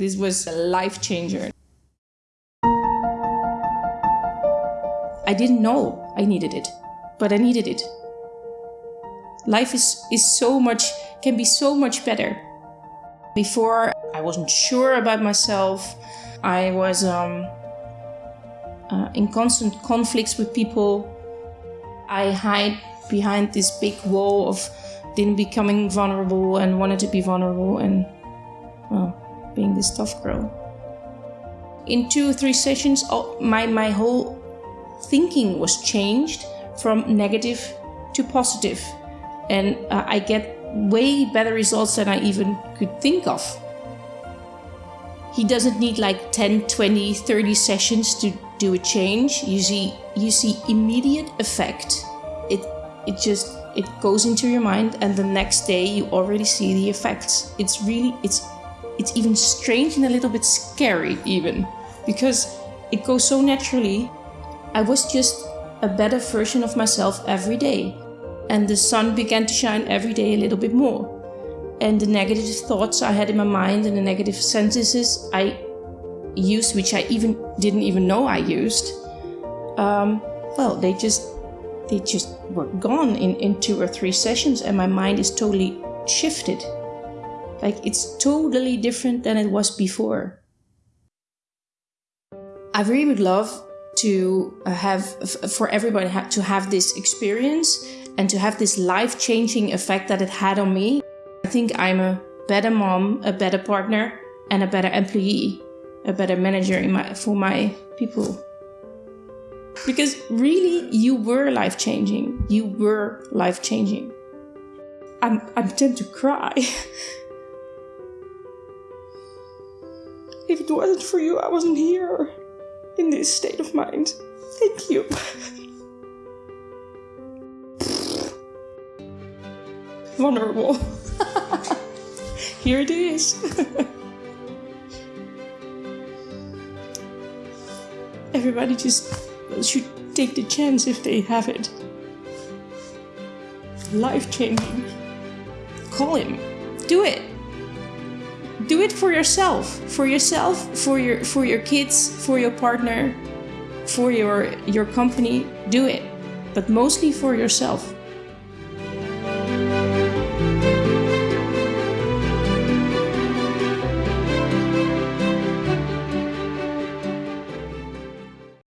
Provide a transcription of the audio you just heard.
This was a life changer. I didn't know I needed it, but I needed it. Life is, is so much, can be so much better. Before, I wasn't sure about myself. I was um, uh, in constant conflicts with people. I hide behind this big wall of didn't becoming vulnerable and wanted to be vulnerable and well being this tough girl. In two or three sessions my my whole thinking was changed from negative to positive. And uh, i get way better results than i even could think of. He doesn't need like 10 20 30 sessions to do a change. You see you see immediate effect. It it just it goes into your mind and the next day you already see the effects. It's really it's it's even strange and a little bit scary even because it goes so naturally i was just a better version of myself every day and the sun began to shine every day a little bit more and the negative thoughts i had in my mind and the negative sentences i used which i even didn't even know i used um, well they just they just were gone in, in two or three sessions and my mind is totally shifted. Like it's totally different than it was before. I really would love to uh, have, for everybody to have this experience and to have this life changing effect that it had on me. I think I'm a better mom, a better partner, and a better employee, a better manager in my, for my people. Because really, you were life changing. You were life changing. I'm, I'm tempted to cry. if it wasn't for you, I wasn't here in this state of mind. Thank you. Vulnerable. here it is. Everybody just should take the chance if they have it. Life changing. Call him. Do it. Do it for yourself. For yourself, for your for your kids, for your partner, for your your company. Do it. But mostly for yourself.